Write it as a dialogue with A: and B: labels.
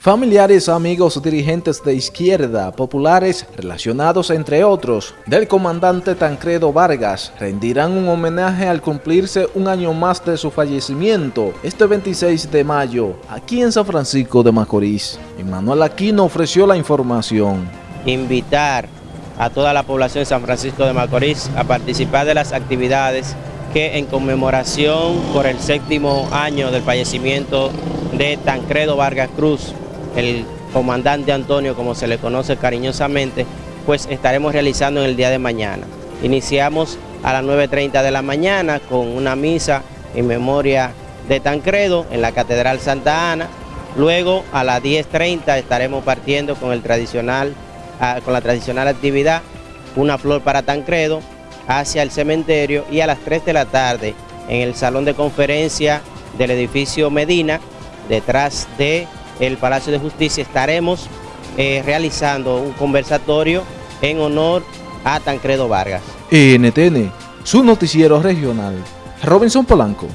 A: Familiares, amigos, dirigentes de izquierda, populares, relacionados entre otros, del comandante Tancredo Vargas, rendirán un homenaje al cumplirse un año más de su fallecimiento, este 26 de mayo, aquí en San Francisco de Macorís. Emmanuel Aquino ofreció la información.
B: Invitar a toda la población de San Francisco de Macorís a participar de las actividades que en conmemoración por el séptimo año del fallecimiento de Tancredo Vargas Cruz, el comandante Antonio, como se le conoce cariñosamente, pues estaremos realizando en el día de mañana. Iniciamos a las 9.30 de la mañana con una misa en memoria de Tancredo en la Catedral Santa Ana. Luego a las 10.30 estaremos partiendo con, el tradicional, ah, con la tradicional actividad Una Flor para Tancredo hacia el cementerio y a las 3 de la tarde en el salón de conferencia del edificio Medina, detrás de el Palacio de Justicia estaremos eh, realizando un conversatorio en honor a Tancredo Vargas.
A: NTN, su noticiero regional. Robinson Polanco.